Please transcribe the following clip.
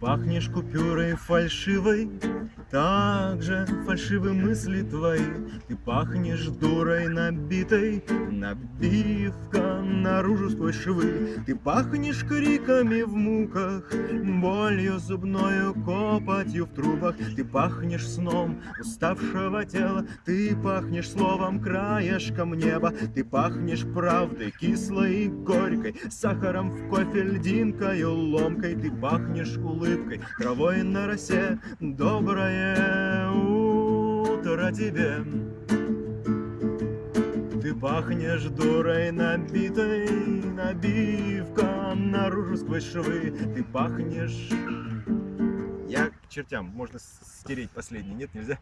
пахнешь купюрой фальшивой, так же фальшивы мысли твои. Ты пахнешь дурой набитой, набивка наружу сквозь швы. Ты пахнешь криками в муках, болью зубною, копотью в трубах. Ты пахнешь сном уставшего тела, ты пахнешь словом краешком неба. Ты пахнешь правдой кислой и горькой, сахаром в кофе, льдинкою ломкой. Ты пахнешь улыбкой, травой на росе, доброе утро тебе. Пахнешь дурой набитой, набивка наружу сквозь швы. Ты пахнешь... Я к чертям, можно стереть последний, нет, нельзя?